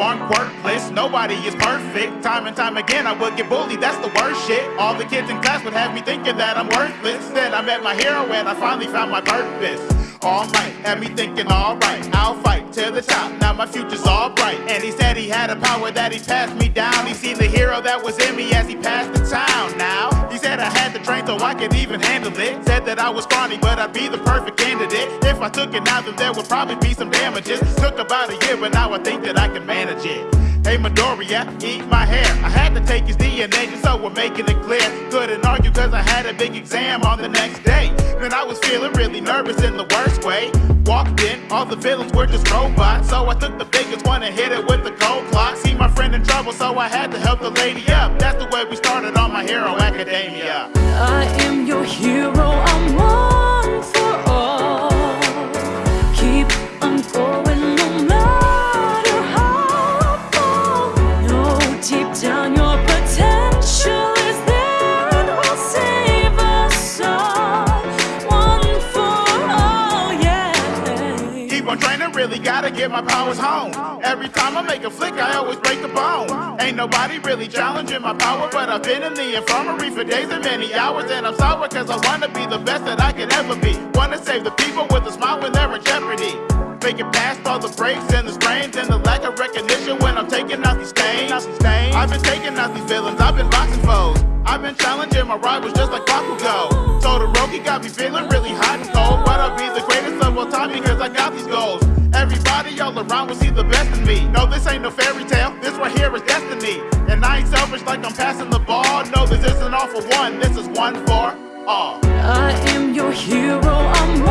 born quirkless. Nobody is perfect. Time and time again, I would get bullied. That's the worst shit. All the kids in class would have me thinking that I'm worthless. Then I met my hero and I finally found my purpose. All night, had me thinking, alright, I'll fight to the top. Now my future's all bright. And he said he had a power that he passed me down. He seen the hero that was in me as he passed train so I could even handle it. Said that I was scrawny, but I'd be the perfect candidate. If I took it now, then there would probably be some damages. Took about a year, but now I think that I can manage it. Hey Midoriya, eat my hair. I had to take his DNA just so we're making it clear. Couldn't argue cause I had a big exam on the next day. Then I was feeling really nervous in the worst way. Walked in, all the villains were just robots. So I took the biggest one and hit it with the cold clock. See my friend in trouble, so I had to help the lady up. That's the way we started on My Hero Academia. I am your hero, I'm one for all. Keep on going no matter how far. Know deep down your potential is there and will save us all. One for all, yeah. Keep on training, really gotta get my powers home. Every time I make a flick, I always break the bone. Ain't nobody really challenging my power, but I've been in the infirmary for days and many hours. And I'm sour cause I wanna be the best that I can ever be. Wanna save the people with a smile when they're in jeopardy. Making past all the breaks and the strains and the lack of recognition when I'm taking out these stains. I've been taking out these villains, I've been boxing foes. I've been challenging my rivals just like Bakugo. Todoroki got me feeling really hot and cold. But I'll be the greatest of all time because I got these goals. Everybody all around will see the best in me. No, this ain't no fairy tale. Right here is destiny. And I ain't selfish like I'm passing the ball. No, this isn't all for one. This is one for all. I am your hero, I'm